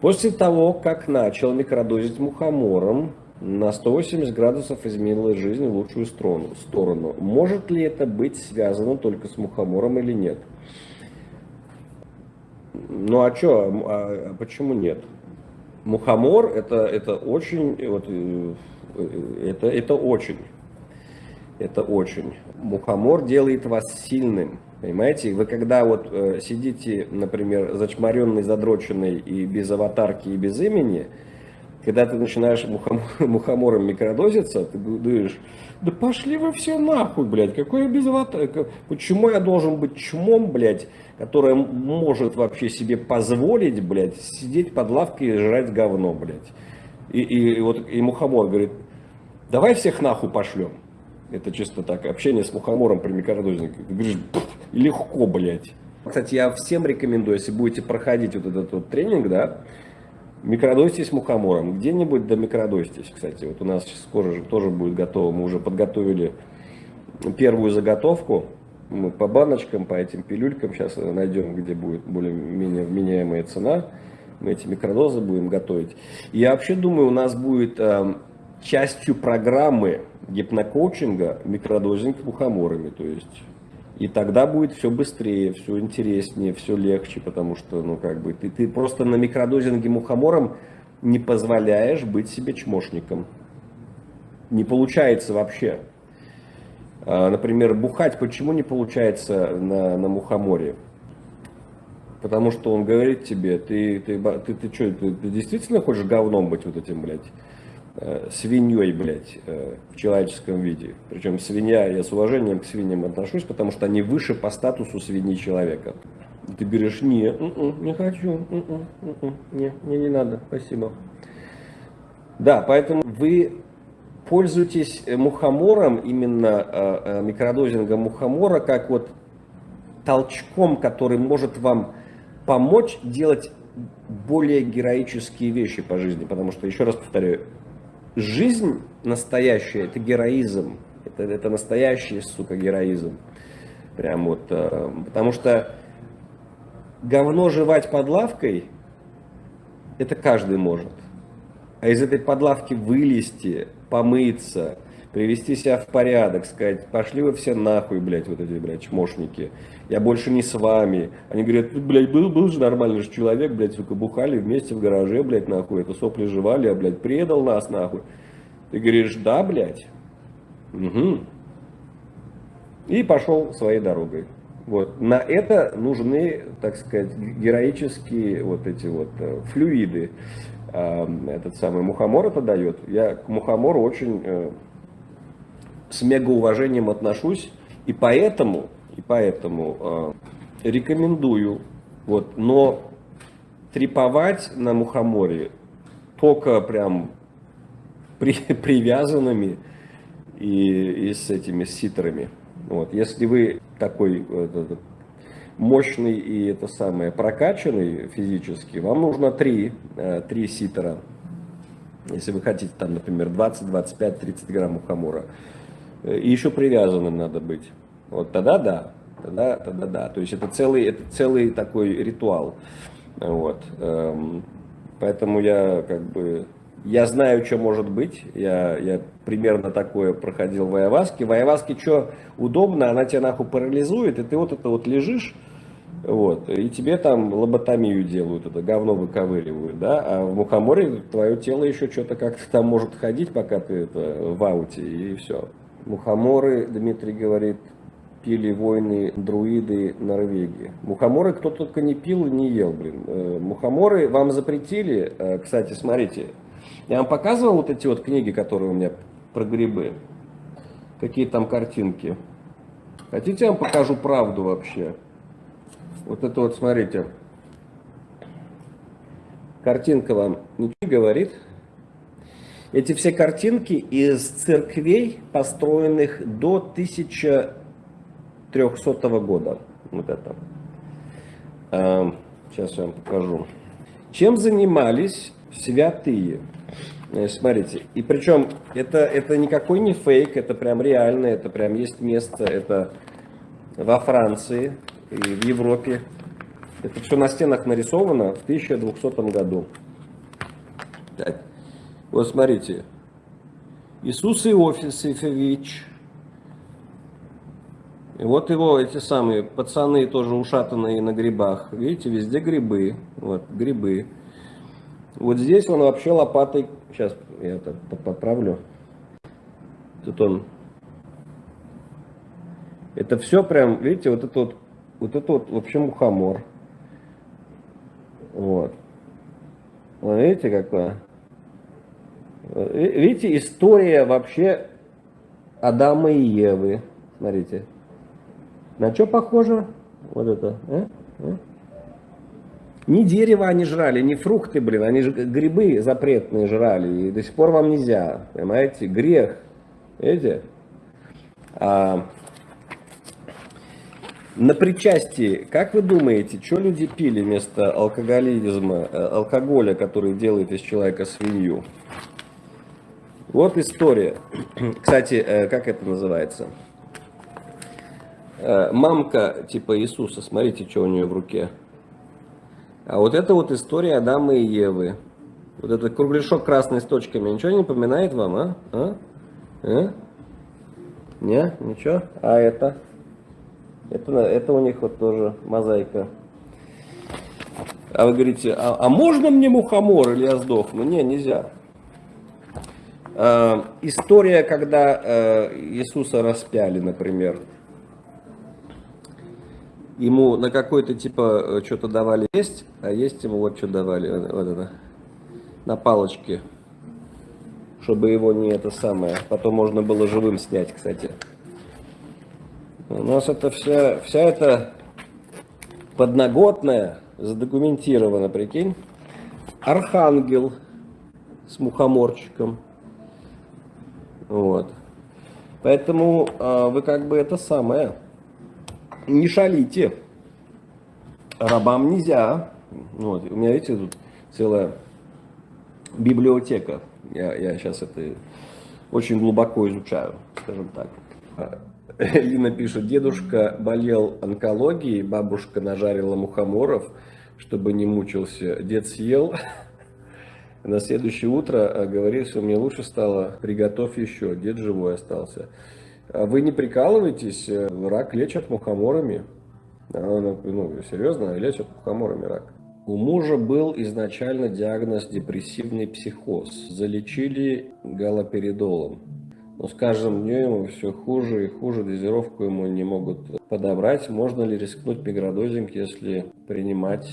После того, как начал микродозить мухомором, на 180 градусов изменила жизнь в лучшую сторону. Может ли это быть связано только с мухомором или нет? Ну а что, а, а почему нет? Мухомор это, это очень, вот, э, это, это очень, это очень. Мухомор делает вас сильным, понимаете? Вы когда вот э, сидите, например, зачморенный, задроченный и без аватарки, и без имени, когда ты начинаешь мухомор, мухомором микродозиться, ты думаешь, да пошли вы все нахуй, блядь, какой я без аватарки, почему я должен быть чмом, блядь, которая может вообще себе позволить, блядь, сидеть под лавкой и жрать говно, блядь. И, и, и вот и Мухомор говорит, давай всех нахуй пошлем. Это чисто так, общение с Мухомором при микродозинге. Ты говоришь, легко, блядь. Кстати, я всем рекомендую, если будете проходить вот этот вот тренинг, да, микродостись мухомором. Где-нибудь до микродостись, кстати. Вот у нас скоро же тоже будет готово. Мы уже подготовили первую заготовку мы по баночкам, по этим пилюлькам сейчас найдем, где будет более-менее вменяемая цена. Мы эти микродозы будем готовить. Я вообще думаю, у нас будет э, частью программы гипнокоучинга микродозинг мухоморами. То есть, и тогда будет все быстрее, все интереснее, все легче, потому что, ну, как бы, ты, ты просто на микродозинге мухомором не позволяешь быть себе чмошником. Не получается вообще. А, например, бухать почему не получается на, на мухоморе? Потому что он говорит тебе, ты, ты, ты, ты, что, ты, ты действительно хочешь говном быть вот этим, блядь, свиньей, блядь, э, в человеческом виде. Причем свинья, я с уважением к свиньям отношусь, потому что они выше по статусу свиньи человека. Ты говоришь, не, м-м, не хочу, м-м, м-м, не, мне не надо, спасибо. Да, поэтому вы пользуйтесь э, мухомором, именно э, э, микродозингом мухомора, как вот толчком, который может вам помочь делать более героические вещи по жизни. Потому что, еще раз повторяю, жизнь настоящая – это героизм. Это, это настоящий, сука, героизм. Прям вот, потому что говно жевать под лавкой – это каждый может. А из этой подлавки вылезти – помыться, привести себя в порядок, сказать, пошли вы все нахуй, блядь, вот эти, блядь, чмошники, я больше не с вами. Они говорят, блядь, был, был же нормальный же человек, блядь, сука, бухали вместе в гараже, блядь, нахуй, это сопли жевали, а, блядь, предал нас, нахуй. Ты говоришь, да, блядь, угу. И пошел своей дорогой. Вот. На это нужны, так сказать, героические вот эти вот э, флюиды. Этот самый мухомор это дает. Я к мухомору очень э, с мегауважением отношусь. И поэтому, и поэтому э, рекомендую. Вот, но треповать на мухоморе только прям при, привязанными и, и с этими ситрами. Вот. Если вы такой э, мощный и это самое прокачанный физически, вам нужно 3, 3 ситера. Если вы хотите там, например, 20, 25, 30 грамм мухомора. И еще привязанным надо быть. Вот тогда да, тогда, тогда да. То есть это целый, это целый такой ритуал. Вот. Эм, поэтому я как бы я знаю, что может быть. Я, я примерно такое проходил в Айаваске. В Айаваске что удобно, она тебя нахуй парализует, и ты вот это вот лежишь, вот, и тебе там лоботомию делают, это говно выковыривают, да, а в мухоморе твое тело еще что-то как-то там может ходить, пока ты это в ауте, и все. Мухоморы, Дмитрий говорит, пили войны друиды Норвегии. Мухоморы кто только не пил и не ел, блин. Э, мухоморы вам запретили, э, кстати, смотрите, я вам показывал вот эти вот книги, которые у меня про грибы. Какие там картинки. Хотите, я вам покажу правду вообще? Вот это вот, смотрите. Картинка вам ничего не говорит. Эти все картинки из церквей, построенных до 1300 года. Вот это. Сейчас я вам покажу. Чем занимались святые? Э, смотрите, и причем это, это никакой не фейк, это прям реально, это прям есть место, это во Франции и в Европе. Это все на стенах нарисовано в 1200 году. Вот смотрите. Иисус Иосифович. И вот его эти самые пацаны тоже ушатанные на грибах. Видите, везде грибы. Вот, грибы. Вот здесь он вообще лопатой... Сейчас я это поправлю. Тут он... Это все прям, видите, вот это вот, вот это вот вообще мухомор. Вот. Вот видите, какое? Видите, история вообще Адама и Евы. Смотрите. На что похоже? Вот это. А? А? Не дерево они жрали, не фрукты, блин, они же грибы запретные жрали, и до сих пор вам нельзя, понимаете, грех, видите? А, на причастии, как вы думаете, что люди пили вместо алкоголизма, э, алкоголя, который делает из человека свинью? Вот история. Кстати, э, как это называется? Э, мамка типа Иисуса, смотрите, что у нее в руке. А вот это вот история Адама и Евы. Вот этот кругляшок красный с точками, ничего не напоминает вам, а? А? а? Не? Ничего? А это? Это, это у них вот тоже мозаика. А вы говорите, а, а можно мне мухомор или я сдохну? Не, нельзя. Э, история, когда э, Иисуса распяли, например. Ему на какой-то типа э, что-то давали есть, а есть ему вот что давали, вот это, на палочке, чтобы его не это самое, потом можно было живым снять, кстати. У нас это вся, вся эта подноготная задокументирована, прикинь. Архангел с мухоморчиком. Вот. Поэтому э, вы как бы это самое, не шалите. Рабам нельзя. Вот. У меня, видите, тут целая библиотека. Я, я сейчас это очень глубоко изучаю, скажем так. Лина пишет, дедушка болел онкологией, бабушка нажарила мухоморов, чтобы не мучился. Дед съел, на следующее утро э, говорит, что мне лучше стало, приготовь еще, дед живой остался. А вы не прикалываетесь, э, рак лечат мухоморами. Ну, ну, серьезно, лечат мухоморами рак. У мужа был изначально диагноз депрессивный психоз. Залечили галоперидолом. Но с каждым днем ему все хуже и хуже, дозировку ему не могут подобрать. Можно ли рискнуть микродозинг, если принимать?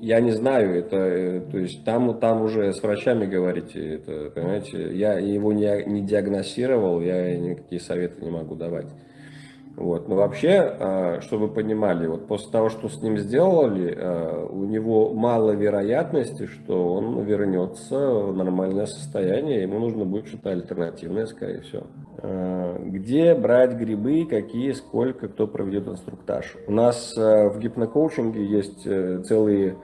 Я не знаю, это, э, то есть там, там уже с врачами говорите, это, понимаете, я его не, не диагностировал, я никакие советы не могу давать. Вот. Но вообще, а, чтобы вы понимали, вот после того, что с ним сделали, а, у него мало вероятности, что он вернется в нормальное состояние, ему нужно будет что-то альтернативное, скорее всего. А, где брать грибы, какие, сколько, кто проведет инструктаж. У нас в гипнокоучинге есть э, целые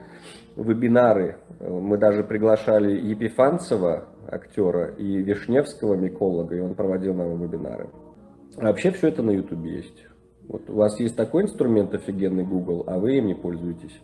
вебинары. Мы даже приглашали Епифанцева, актера, и Вишневского, миколога, и он проводил нам вебинары. Вообще все это на YouTube есть. Вот у вас есть такой инструмент офигенный Google, а вы им не пользуетесь.